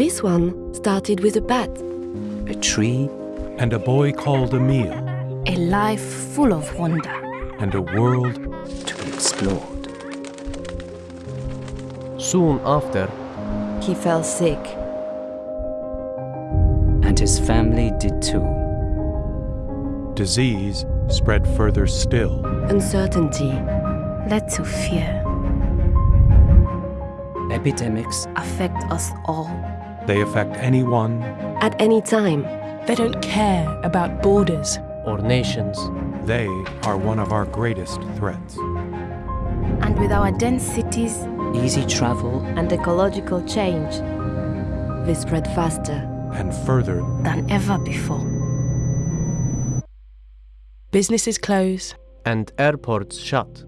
This one started with a bat, a tree, and a boy called Emil, A life full of wonder. and a world to be explored. Soon after, he fell sick. And his family did too. disease spread further still. Uncertainty, Led to fear. Epidemics Affect us all. They affect anyone, at any time. They don't care about borders. or nations, they are one of our greatest threats. And with our dense cities, easy travel and ecological change. They spread faster. And further, than ever before. Businesses close. and airports shut.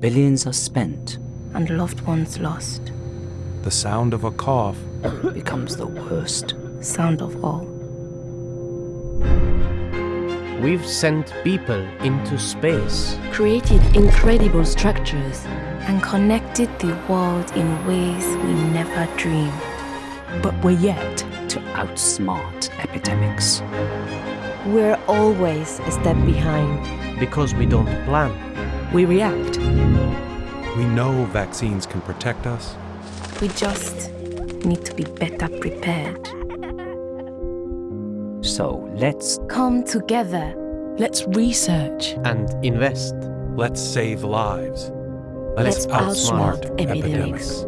billions are spent And loved ones lost. The sound of a cough becomes the worst. Sound of all. We've sent people into space. Created incredible structures. And connected the world in ways we never dreamed. But we're yet. to outsmart epidemics. We're always a step behind. Because we don't plan. We react. we know vaccines can protect us, We just need to be better prepared. So let's Come together. Let's research. and invest. let's save lives. Let's outsmart epidemics.